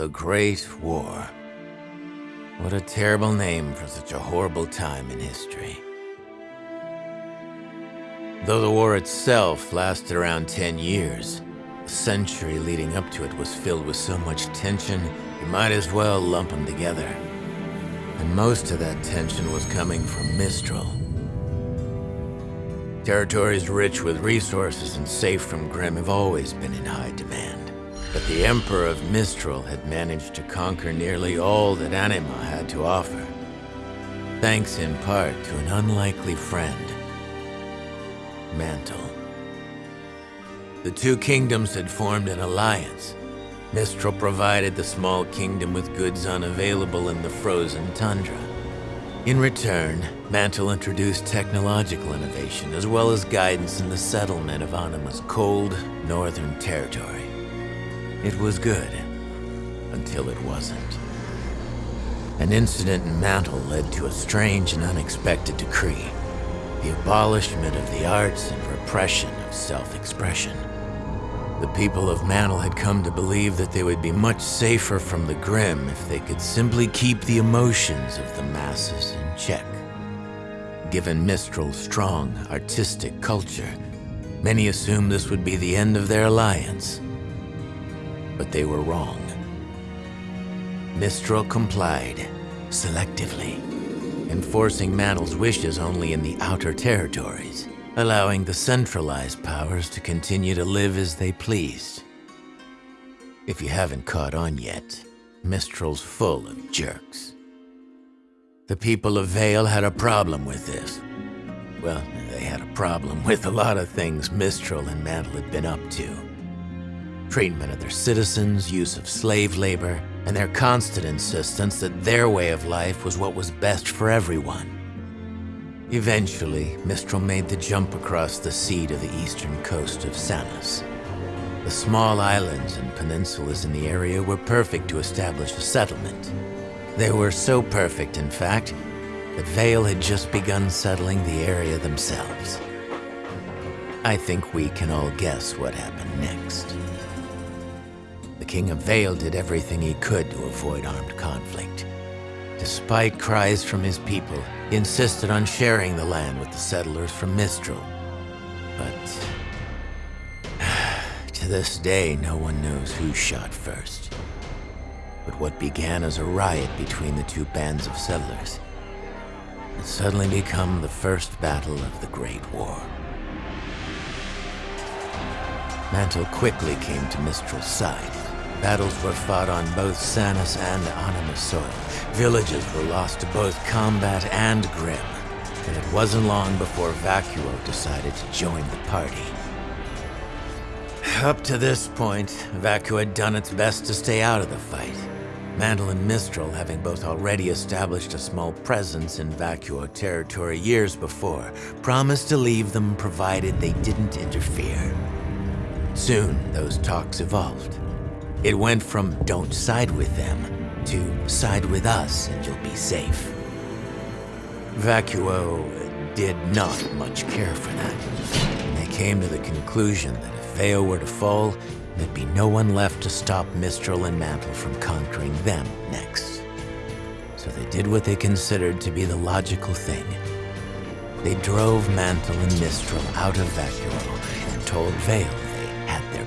The Great War. What a terrible name for such a horrible time in history. Though the war itself lasted around 10 years, the century leading up to it was filled with so much tension, you might as well lump them together. And most of that tension was coming from Mistral. Territories rich with resources and safe from Grimm have always been in high demand. But the Emperor of Mistral had managed to conquer nearly all that Anima had to offer. Thanks in part to an unlikely friend, Mantle. The two kingdoms had formed an alliance. Mistral provided the small kingdom with goods unavailable in the frozen tundra. In return, Mantle introduced technological innovation as well as guidance in the settlement of Anima's cold, northern territory. It was good, until it wasn't. An incident in Mantle led to a strange and unexpected decree. The abolishment of the arts and repression of self-expression. The people of Mantle had come to believe that they would be much safer from the Grimm if they could simply keep the emotions of the masses in check. Given Mistral's strong, artistic culture, many assumed this would be the end of their alliance. But they were wrong. Mistral complied, selectively, enforcing Mantle's wishes only in the outer territories allowing the centralized powers to continue to live as they pleased. If you haven't caught on yet, Mistral's full of jerks. The people of Vale had a problem with this. Well, they had a problem with a lot of things Mistral and Mantle had been up to. Treatment of their citizens, use of slave labor, and their constant insistence that their way of life was what was best for everyone. Eventually, Mistral made the jump across the sea to the eastern coast of Sanus. The small islands and peninsulas in the area were perfect to establish a settlement. They were so perfect, in fact, that Vale had just begun settling the area themselves. I think we can all guess what happened next. King Vale did everything he could to avoid armed conflict. Despite cries from his people, he insisted on sharing the land with the settlers from Mistral. But... to this day, no one knows who shot first. But what began as a riot between the two bands of settlers had suddenly become the first battle of the Great War. Mantle quickly came to Mistral's side. Battles were fought on both Sanus and Anima soil. Villages were lost to both combat and Grimm. And it wasn't long before Vacuo decided to join the party. Up to this point, Vacuo had done its best to stay out of the fight. Mantle and Mistral, having both already established a small presence in Vacuo territory years before, promised to leave them provided they didn't interfere. Soon, those talks evolved. It went from don't side with them to side with us and you'll be safe. Vacuo did not much care for that. They came to the conclusion that if Vale were to fall, there'd be no one left to stop Mistral and Mantle from conquering them next. So they did what they considered to be the logical thing. They drove Mantle and Mistral out of Vacuo and told Vale they had their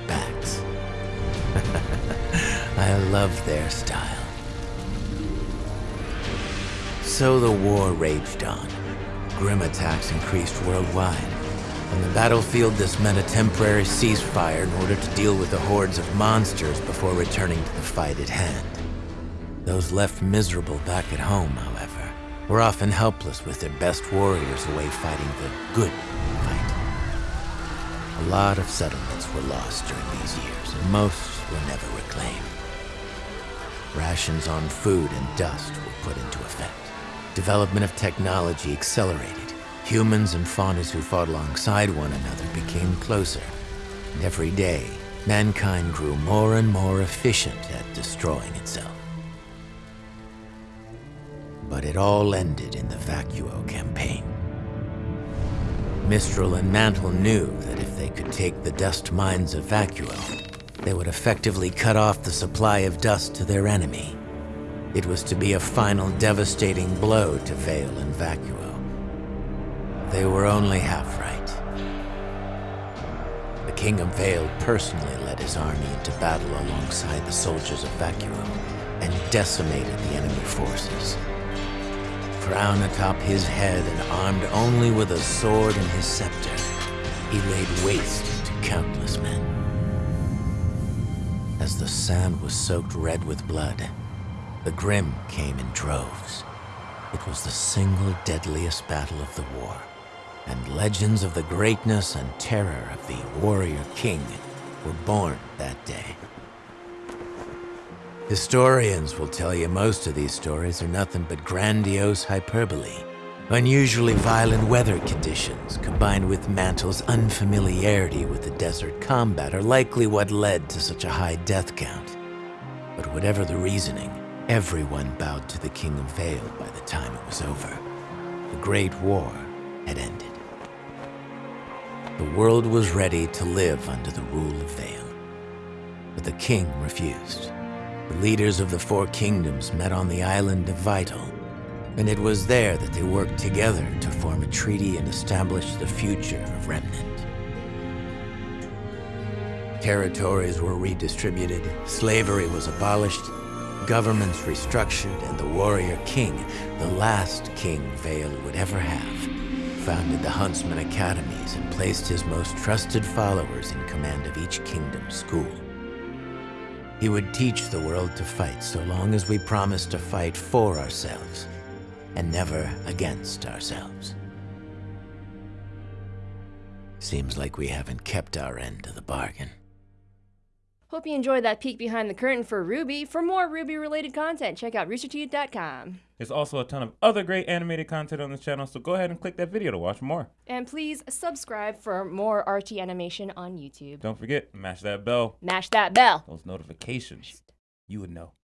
love their style. So the war raged on. Grimm attacks increased worldwide. On the battlefield, this meant a temporary ceasefire in order to deal with the hordes of monsters before returning to the fight at hand. Those left miserable back at home, however, were often helpless with their best warriors away fighting the good fight. A lot of settlements were lost during these years, and most were never reclaimed. Rations on food and dust were put into effect. Development of technology accelerated. Humans and Faunus who fought alongside one another became closer. And every day, mankind grew more and more efficient at destroying itself. But it all ended in the Vacuo campaign. Mistral and Mantle knew that if they could take the dust mines of Vacuo, They would effectively cut off the supply of dust to their enemy. It was to be a final devastating blow to Vale and Vacuo. They were only half right. The King of Vale personally led his army into battle alongside the soldiers of Vacuo and decimated the enemy forces. Crown atop his head and armed only with a sword and his scepter, he laid waste to countless men. As the sand was soaked red with blood, the Grimm came in droves. It was the single deadliest battle of the war and legends of the greatness and terror of the warrior king were born that day. Historians will tell you most of these stories are nothing but grandiose hyperbole. Unusually violent weather conditions, combined with Mantle's unfamiliarity with the desert combat, are likely what led to such a high death count. But whatever the reasoning, everyone bowed to the King of Vale by the time it was over. The Great War had ended. The world was ready to live under the rule of Vale. But the king refused. The leaders of the Four Kingdoms met on the island of Vytal, and it was there that they worked together to form a treaty and establish the future of Remnant. Territories were redistributed, slavery was abolished, governments restructured, and the warrior king, the last king Vale would ever have, founded the Huntsman Academies and placed his most trusted followers in command of each kingdom's school. He would teach the world to fight so long as we promised to fight for ourselves and never against ourselves. Seems like we haven't kept our end of the bargain. Hope you enjoyed that peek behind the curtain for RWBY. For more RWBY related content, check out roosterteeth.com. There's also a ton of other great animated content on the channel, so go ahead and click that video to watch more. And please subscribe for more RT animation on YouTube. Don't forget, mash that bell, Mash that bell. those notifications. You would know.